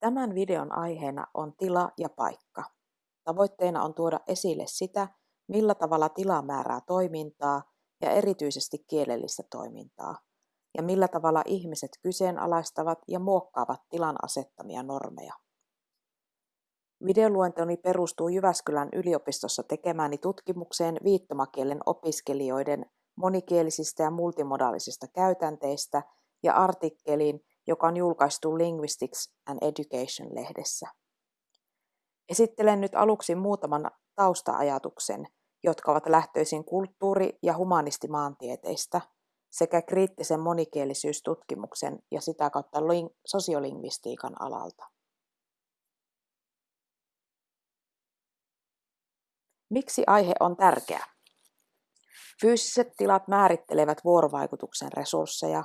Tämän videon aiheena on tila ja paikka. Tavoitteena on tuoda esille sitä, millä tavalla tila määrää toimintaa ja erityisesti kielellistä toimintaa, ja millä tavalla ihmiset kyseenalaistavat ja muokkaavat tilan asettamia normeja. Videoluentoni perustuu Jyväskylän yliopistossa tekemääni tutkimukseen viittomakielen opiskelijoiden monikielisistä ja multimodaalisista käytänteistä ja artikkeliin, joka on julkaistu Linguistics and Education-lehdessä. Esittelen nyt aluksi muutaman tausta-ajatuksen, jotka ovat lähtöisin kulttuuri- ja humanistimaantieteistä sekä kriittisen monikielisyystutkimuksen ja sitä kautta sosiolingvistiikan alalta. Miksi aihe on tärkeä? Fyysiset tilat määrittelevät vuorovaikutuksen resursseja.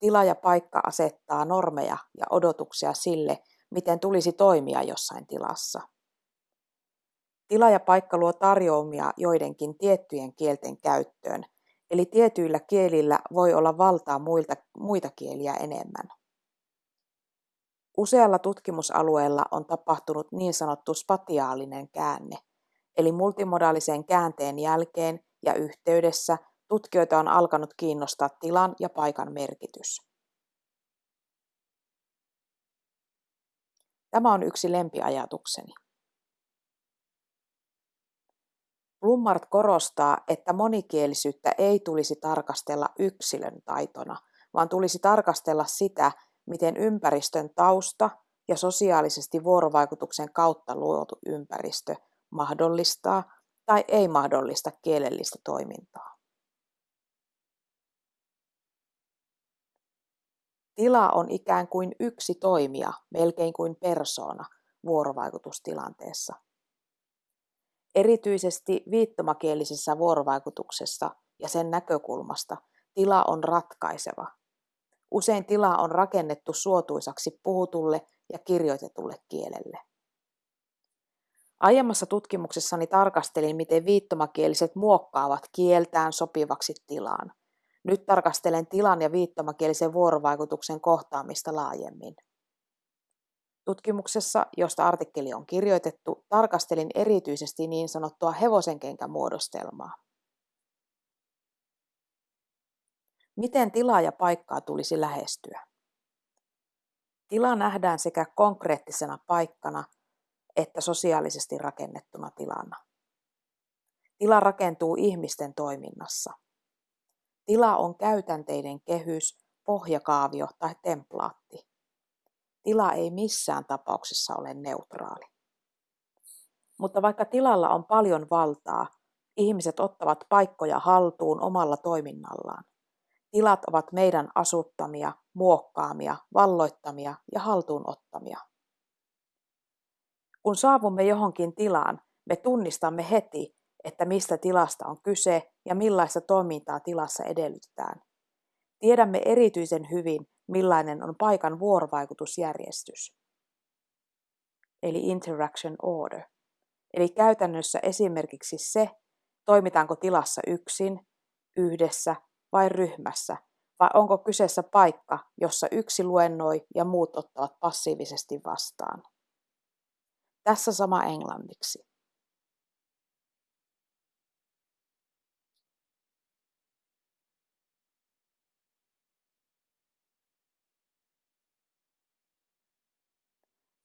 Tila ja paikka asettaa normeja ja odotuksia sille, miten tulisi toimia jossain tilassa. Tila ja paikka luo tarjoumia joidenkin tiettyjen kielten käyttöön, eli tietyillä kielillä voi olla valtaa muilta, muita kieliä enemmän. Usealla tutkimusalueella on tapahtunut niin sanottu spatiaalinen käänne, eli multimodaalisen käänteen jälkeen ja yhteydessä tutkijoita on alkanut kiinnostaa tilan ja paikan merkitys. Tämä on yksi lempiajatukseni. Blummart korostaa, että monikielisyyttä ei tulisi tarkastella yksilön taitona, vaan tulisi tarkastella sitä, miten ympäristön tausta ja sosiaalisesti vuorovaikutuksen kautta luotu ympäristö mahdollistaa tai ei mahdollista kielellistä toimintaa. Tila on ikään kuin yksi toimija, melkein kuin persoona vuorovaikutustilanteessa. Erityisesti viittomakielisessä vuorovaikutuksessa ja sen näkökulmasta tila on ratkaiseva. Usein tila on rakennettu suotuisaksi puhutulle ja kirjoitetulle kielelle. Aiemmassa tutkimuksessani tarkastelin, miten viittomakieliset muokkaavat kieltään sopivaksi tilaan. Nyt tarkastelen tilan ja viittomakielisen vuorovaikutuksen kohtaamista laajemmin. Tutkimuksessa, josta artikkeli on kirjoitettu, tarkastelin erityisesti niin sanottua hevosenkenkämuodostelmaa. Miten tilaa ja paikkaa tulisi lähestyä? Tila nähdään sekä konkreettisena paikkana että sosiaalisesti rakennettuna tilana. Tila rakentuu ihmisten toiminnassa. Tila on käytänteiden kehys, pohjakaavio tai templaatti. Tila ei missään tapauksessa ole neutraali. Mutta vaikka tilalla on paljon valtaa, ihmiset ottavat paikkoja haltuun omalla toiminnallaan. Tilat ovat meidän asuttamia, muokkaamia, valloittamia ja haltuunottamia. Kun saavumme johonkin tilaan, me tunnistamme heti, että mistä tilasta on kyse ja millaista toimintaa tilassa edellytetään. Tiedämme erityisen hyvin, millainen on paikan vuorovaikutusjärjestys, eli interaction order. Eli käytännössä esimerkiksi se, toimitaanko tilassa yksin, yhdessä vai ryhmässä, vai onko kyseessä paikka, jossa yksi luennoi ja muut ottavat passiivisesti vastaan. Tässä sama englanniksi.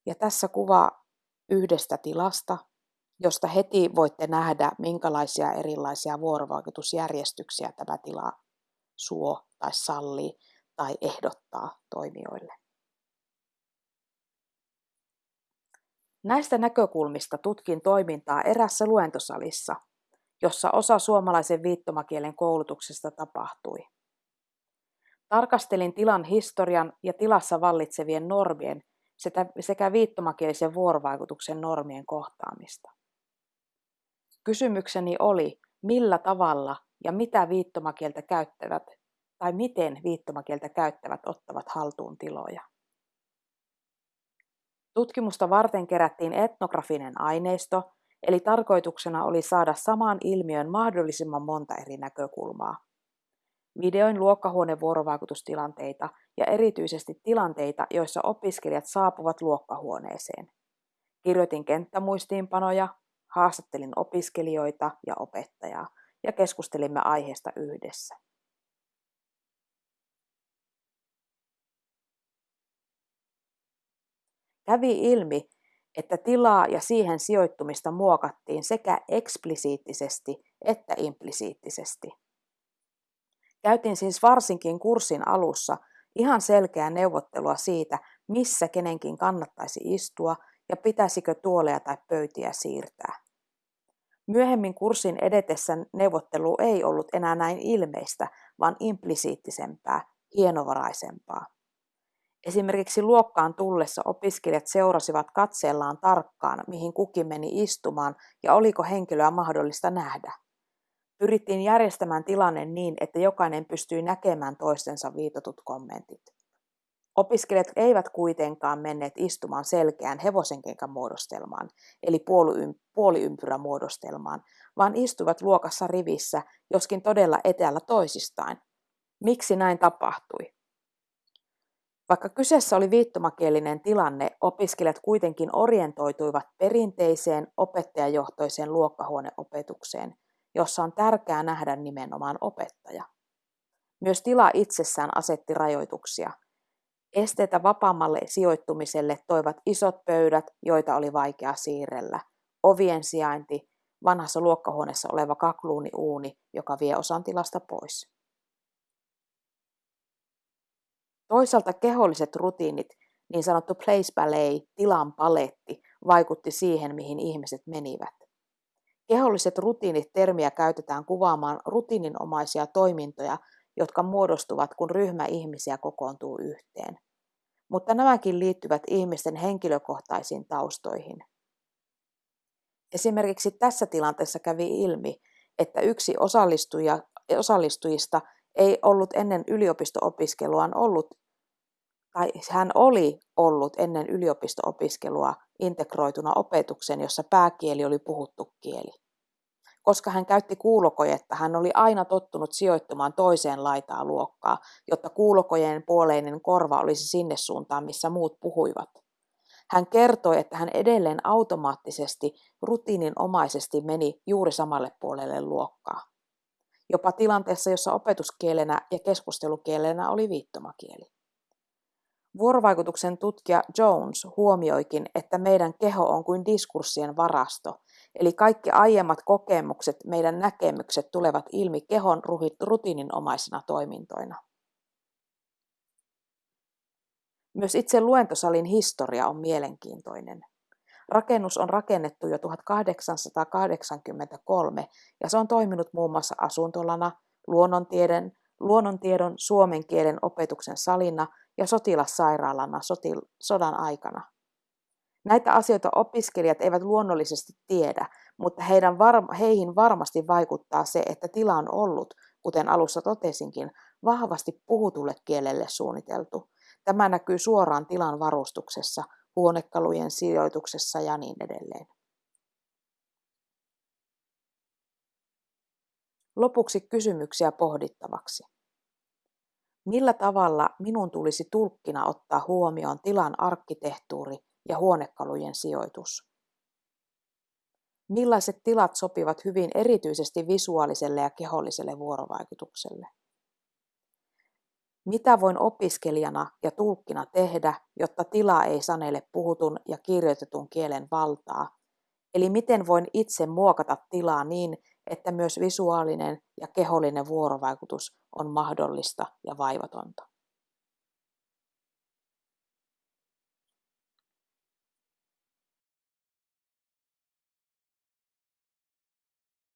Ja tässä kuva yhdestä tilasta, josta heti voitte nähdä, minkälaisia erilaisia vuorovaikutusjärjestyksiä tämä tila suo tai sallii tai ehdottaa toimijoille. Näistä näkökulmista tutkin toimintaa erässä luentosalissa, jossa osa suomalaisen viittomakielen koulutuksesta tapahtui. Tarkastelin tilan historian ja tilassa vallitsevien normien sekä viittomakielisen vuorovaikutuksen normien kohtaamista. Kysymykseni oli, millä tavalla ja mitä viittomakieltä käyttävät tai miten viittomakieltä käyttävät ottavat haltuun tiloja. Tutkimusta varten kerättiin etnografinen aineisto, eli tarkoituksena oli saada samaan ilmiön mahdollisimman monta eri näkökulmaa. Videoin luokkahuonevuorovaikutustilanteita ja erityisesti tilanteita, joissa opiskelijat saapuvat luokkahuoneeseen. Kirjoitin kenttämuistiinpanoja, haastattelin opiskelijoita ja opettajaa ja keskustelimme aiheesta yhdessä. Kävi ilmi, että tilaa ja siihen sijoittumista muokattiin sekä eksplisiittisesti että implisiittisesti. Käytin siis varsinkin kurssin alussa ihan selkeää neuvottelua siitä, missä kenenkin kannattaisi istua ja pitäisikö tuoleja tai pöytiä siirtää. Myöhemmin kurssin edetessä neuvottelu ei ollut enää näin ilmeistä, vaan implisiittisempää, hienovaraisempaa. Esimerkiksi luokkaan tullessa opiskelijat seurasivat katseellaan tarkkaan, mihin kukin meni istumaan ja oliko henkilöä mahdollista nähdä. Pyrittiin järjestämään tilanne niin, että jokainen pystyi näkemään toistensa viitotut kommentit. Opiskelijat eivät kuitenkaan menneet istumaan selkeään hevosenkenkän muodostelmaan, eli puoliympyrämuodostelmaan, vaan istuivat luokassa rivissä, joskin todella etäällä toisistaan. Miksi näin tapahtui? Vaikka kyseessä oli viittomakielinen tilanne, opiskelijat kuitenkin orientoituivat perinteiseen opettajajohtoiseen luokkahuoneopetukseen, jossa on tärkeää nähdä nimenomaan opettaja. Myös tila itsessään asetti rajoituksia – Esteitä vapaammalle sijoittumiselle toivat isot pöydät, joita oli vaikea siirrellä, ovien sijainti, vanhassa luokkahuoneessa oleva kakluuni-uuni, joka vie osan tilasta pois. Toisaalta keholliset rutiinit, niin sanottu place ballet, tilan paletti, vaikutti siihen, mihin ihmiset menivät. Keholliset rutiinit termiä käytetään kuvaamaan rutiininomaisia toimintoja, jotka muodostuvat, kun ryhmä ihmisiä kokoontuu yhteen. Mutta nämäkin liittyvät ihmisten henkilökohtaisiin taustoihin. Esimerkiksi tässä tilanteessa kävi ilmi, että yksi osallistuja, osallistujista ei ollut ennen yliopisto-opiskeluaan ollut, tai hän oli ollut ennen yliopisto-opiskelua integroituna opetukseen, jossa pääkieli oli puhuttu kieli. Koska hän käytti kuulokojetta, hän oli aina tottunut sijoittumaan toiseen laitaan luokkaa, jotta kuulokojen puoleinen korva olisi sinne suuntaan, missä muut puhuivat. Hän kertoi, että hän edelleen automaattisesti, rutiininomaisesti meni juuri samalle puolelle luokkaa. Jopa tilanteessa, jossa opetuskielenä ja keskustelukielenä oli viittomakieli. Vuorovaikutuksen tutkija Jones huomioikin, että meidän keho on kuin diskurssien varasto, Eli kaikki aiemmat kokemukset, meidän näkemykset tulevat ilmi kehon rutiininomaisina toimintoina. Myös itse luentosalin historia on mielenkiintoinen. Rakennus on rakennettu jo 1883 ja se on toiminut muun muassa asuntolana, luonnontieden, luonnontiedon suomen kielen opetuksen salina ja sotilassairaalana sodan aikana. Näitä asioita opiskelijat eivät luonnollisesti tiedä, mutta heidän var- heihin varmasti vaikuttaa se, että tila on ollut, kuten alussa totesinkin, vahvasti puhutulle kielelle suunniteltu. Tämä näkyy suoraan tilan varustuksessa, huonekalujen sijoituksessa ja niin edelleen. Lopuksi kysymyksiä pohdittavaksi. Millä tavalla minun tulisi tulkkina ottaa huomioon tilan arkkitehtuuri ja huonekalujen sijoitus. Millaiset tilat sopivat hyvin erityisesti visuaaliselle ja keholliselle vuorovaikutukselle? Mitä voin opiskelijana ja tulkkina tehdä, jotta tila ei sanele puhutun ja kirjoitetun kielen valtaa? Eli miten voin itse muokata tilaa niin, että myös visuaalinen ja kehollinen vuorovaikutus on mahdollista ja vaivatonta?